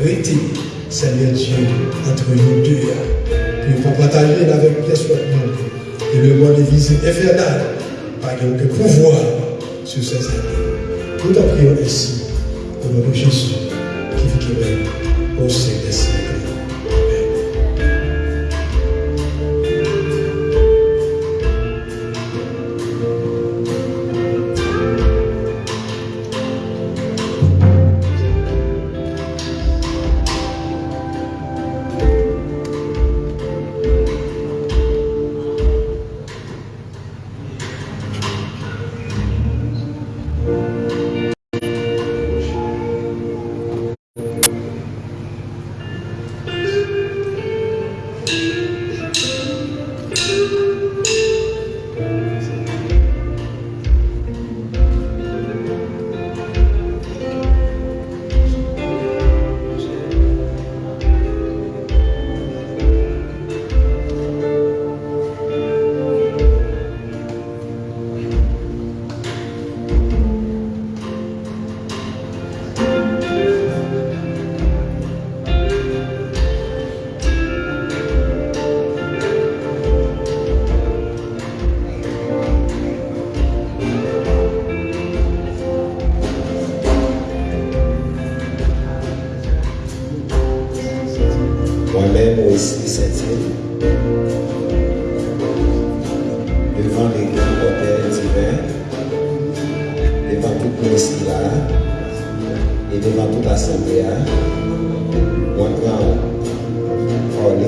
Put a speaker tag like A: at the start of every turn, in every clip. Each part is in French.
A: arrêter, Seigneur Dieu, entre nous deux. Puis pour partager avec pièce et le monde des visites infernales, par aucun pouvoir sur ces années. Nous t'en prions ainsi, au nom de Jésus, qui vit qui au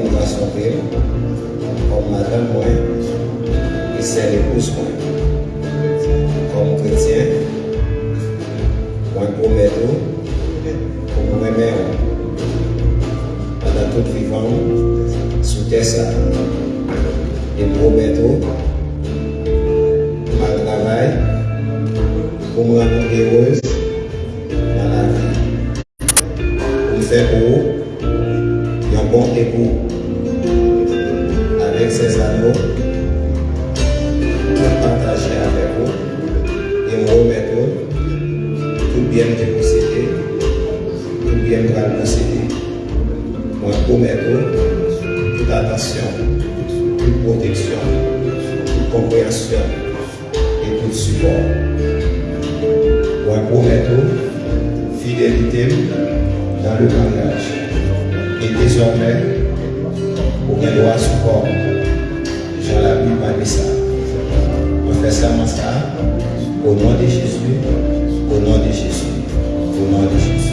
B: une façon réelle, comme madame moi, et c'est l'épouse moi. Comme chrétien, moi promets tout pour moi aimer pendant toute vivant sous terre ça. Et promets tout ma travail pour me rendre heureuse dans la vie. Pour faire pour bon époux avec ses anneaux pour partager avec vous et me remettre tout bien que vous possédez, tout bien que vous possédez. Moi, promets toute attention, toute protection, toute compréhension et tout support. Moi, promets fidélité dans le mariage. Et désormais, on a droit à support. Jean la Bible m'a ça. On fait ça, ça. Au nom de Jésus. Au nom de Jésus. Au nom de Jésus.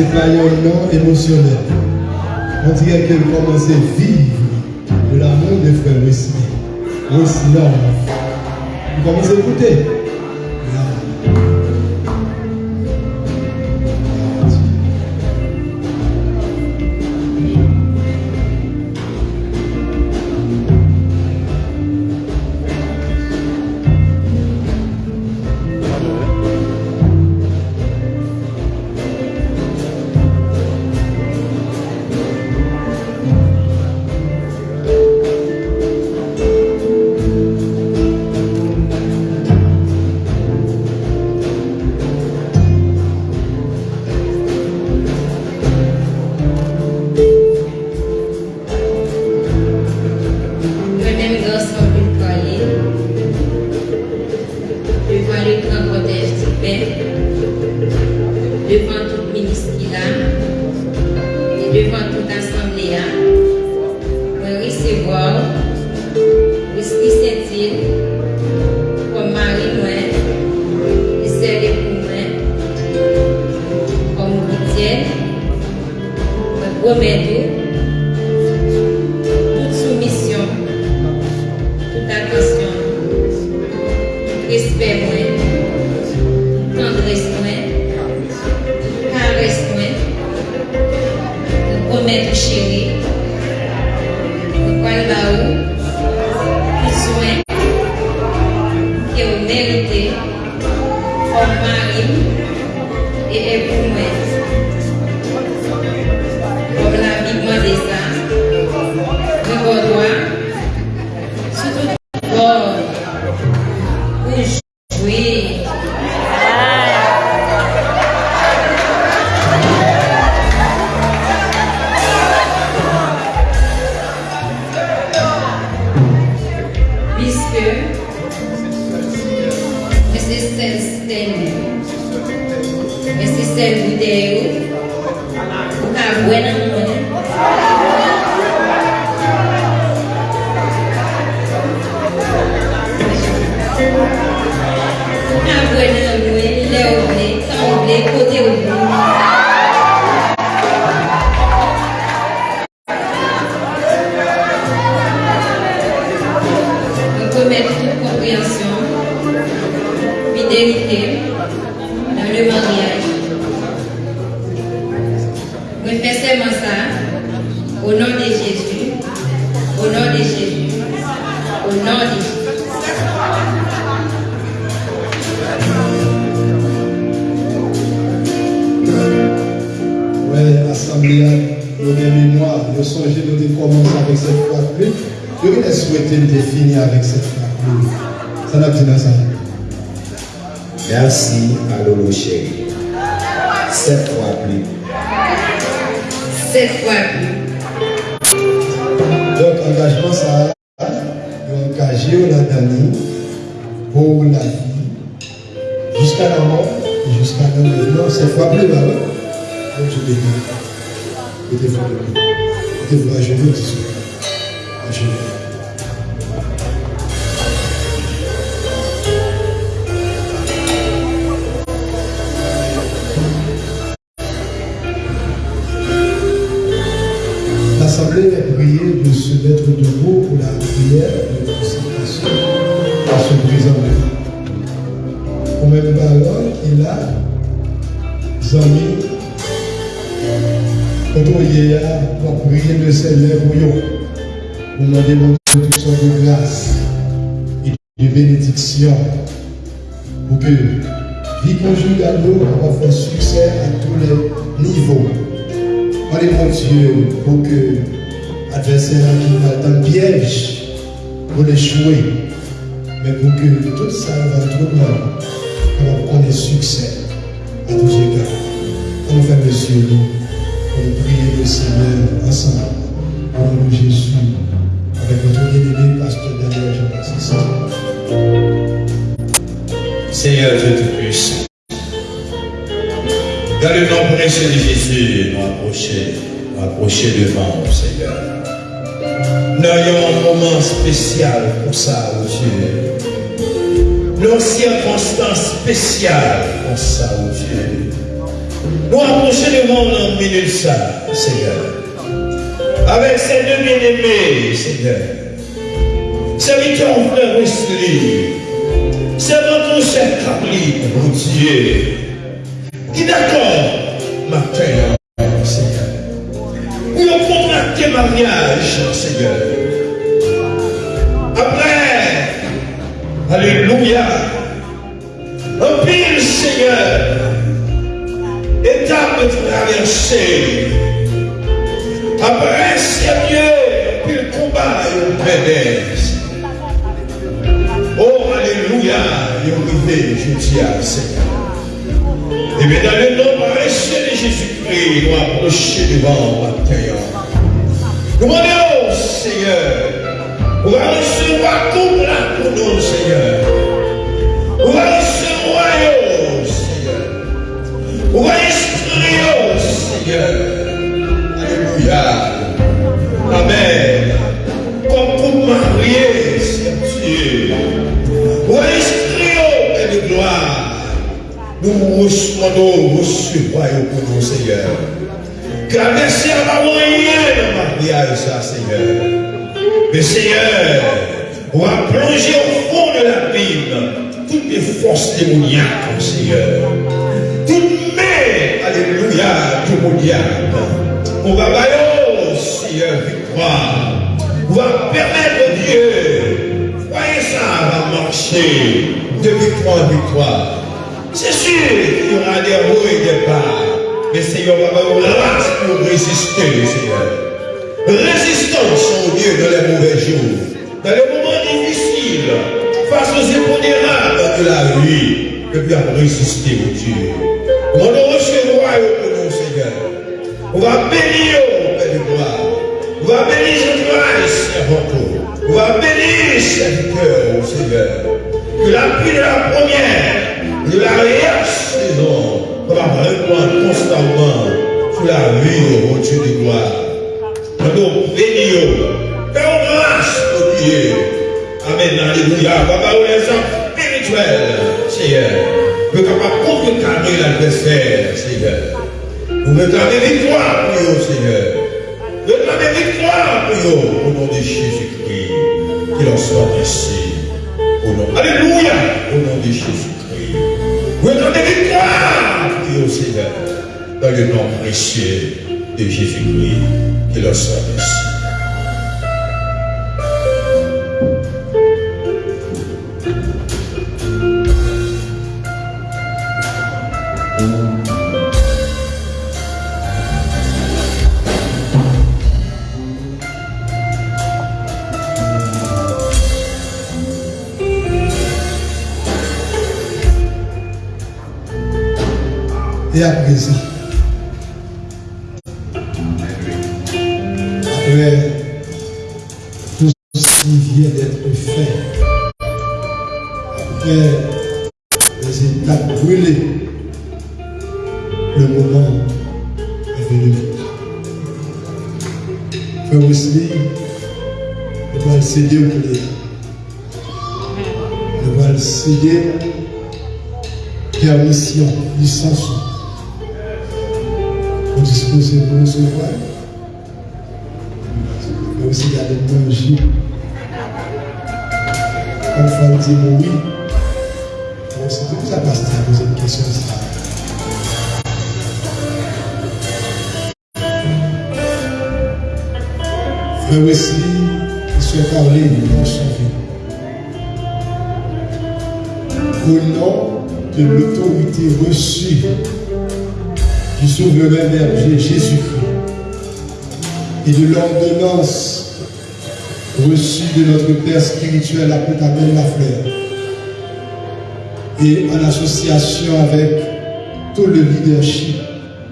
A: c'est pas un nom émotionnel. On dirait qu'elle commence à vivre de l'amour de frère Wesley. Wesley. On commence à écouter?
C: remédier toute soumission, toute attention, tout respect moins, tendresse moins, caresse moins, remettre chéri, le poil là-haut, tout soin que o méritez, forme e et pour qu'à voir dans moi. Pour qu'à voir dans moi, les oublés, quand oublés, côté peut mettre compréhension, fidélité dans le mariage. On fait seulement ça au nom de Jésus, au nom de Jésus, au nom de Jésus.
A: Ouais, l'assemblée, nous avons mémoire, nous songez, nous commencé avec cette fois plus. Je voulais souhaiter de finir avec cette fois plus. Ça n'a pas ça.
B: Merci à Lolo chéri. Sept fois plus.
C: Cette fois plus.
A: Donc, engagement, ça, nous engagé au Nadani pour la vie, jusqu'à la mort, et jusqu'à la maintenant, cette fois plus, là, donc je l'ai dit. Mettez-vous. Mettez-vous à genoux, dis À genoux. On y est, pour prier le Seigneur pour nous, pour nous demander toutes sortes de grâce et de bénédiction pour que vie conjugale nous faire succès à tous les niveaux. Allez, mon Dieu, pour que l'adversaire qui va dans piège pour l'échouer, mais pour que tout ça va tout le monde, pour qu'on ait succès
D: de Jésus, nous approcher, nous approcher devant nous, Seigneur. Nous ayons un moment spécial pour ça, oh Dieu. Nos circonstances spéciales pour ça, oh Dieu. Nous approcher devant nous en minute ça, Seigneur. Avec ces deux bien-aimés, Seigneur. Serviteur frère Wesley. C'est votre cher Carly, mon Dieu. Qui d'accord, matin, Seigneur. Pour contracter mariage, Seigneur. Après, Alléluia. Un pile, Seigneur. Étape traversée. Après, Seigneur, un pile combat et pédesse. Oh, Alléluia, il est arrivé, je dis à Seigneur. Et bien, dans le nom précieux de Jésus-Christ, nous approcher devant la terre. Nous demandons, Seigneur, va recevoir tout là pour nous, Seigneur. Va recevoir, Seigneur. Instruire, oh, Seigneur. Alléluia. Nous recevons, recevons pour nous, Seigneur. Seigneur n'a rien de mariage, ça, Seigneur. Mais Seigneur, on va plonger au fond de l'abîme toutes les forces démoniaques, Seigneur. Toutes mains, alléluia, démoniaques. On va bailler, croire. Va permettre Dieu. Voyez ça va marcher de victoire en victoire. C'est sûr qu'il y aura des hauts et des bas. Mais Seigneur va vous pour résister, Seigneur. Résistance au Dieu dans les mauvais jours, dans les moments difficiles, face aux épondérables de la vie, que puis à résister au Dieu. On nous recevra au nom, Seigneur. On va bénir Père du gloire. On va bénir ce grâce, servant. On va bénir serviteur, Seigneur. Que la pluie de la première, de la va répondre constamment sur la vie au Dieu de gloire. Nous bénissons. Faisons grâce au Dieu. Amen. Alléluia. Papa, on les hommes spirituels, Seigneur? Capables de contrecarrer l'adversaire, Seigneur. Nous réclamons victoire pour eux, Seigneur. Réclamons victoire pour au nom de Jésus-Christ. Qu'il en soit ainsi. Alléluia. Au nom de Jésus-Christ. Victoire pour eux, Seigneur. Dans le nom précieux de Jésus-Christ. Qu'il en soit
A: Et à présent, après tout ce qui vient d'être fait, après les étapes brûlées, le moment est venu. Frère Wesley, nous allons céder au plaisir. Nous allons céder permission, licence disposer pour recevoir. Mais aussi il y a des oui. Bon, c'est tout ça passe à poser une question. Ça. Frère Wesley, il souhaite parler. Au nom de l'autorité reçue du souverain berger Jésus-Christ et de l'ordonnance reçue de notre Père spirituel appelé Abel Lafleur et en association avec tout le leadership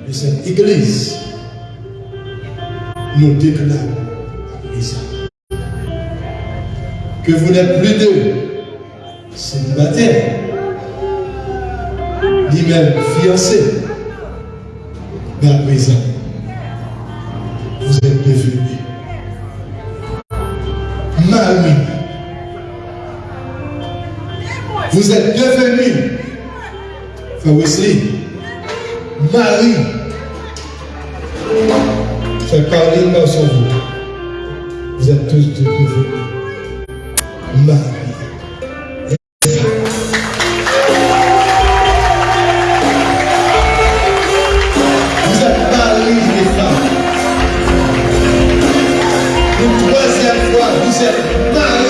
A: de cette Église, nous déclarons à présent que vous n'êtes plus deux célibataires, ni même fiancés, mais à présent, vous êtes devenus mari. Vous êtes devenus, Frère Wesley, mari. Frère Caroline, dans son vous. Vous êtes tous devenus mari. Troisième fois, vous êtes.